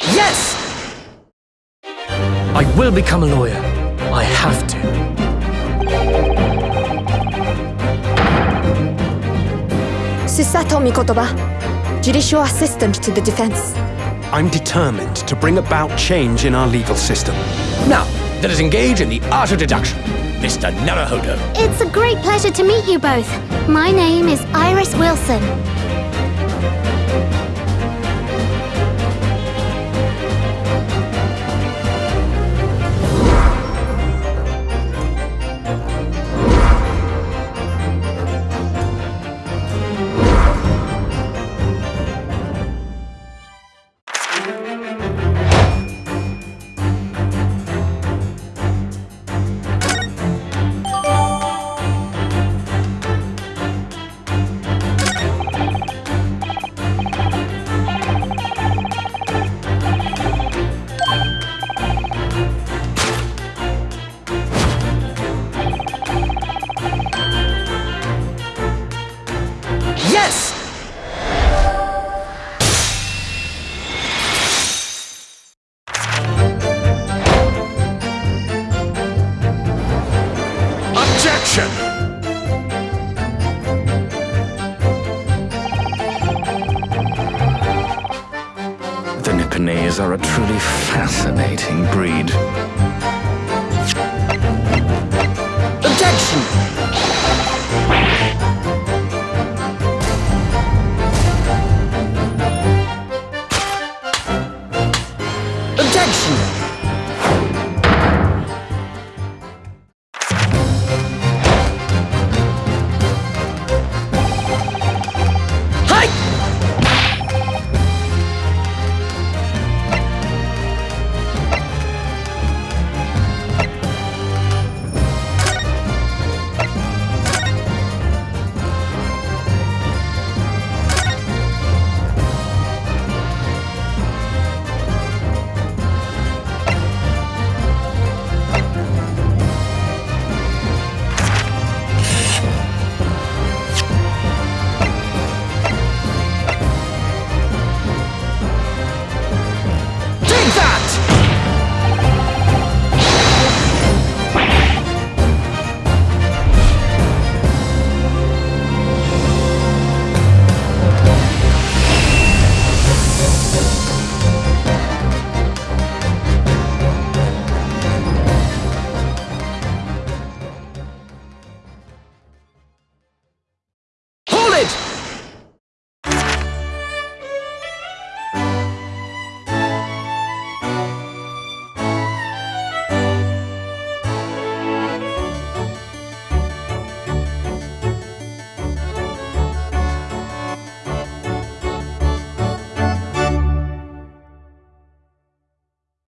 Yes! I will become a lawyer. I have to. Susato Mikotoba, judicial assistant to the defense. I'm determined to bring about change in our legal system. Now, let us engage in the art of deduction. Mr. Naruhodo. It's a great pleasure to meet you both. My name is Iris Wilson. Action! The Nipponese are a truly fascinating breed. Objection! Objection!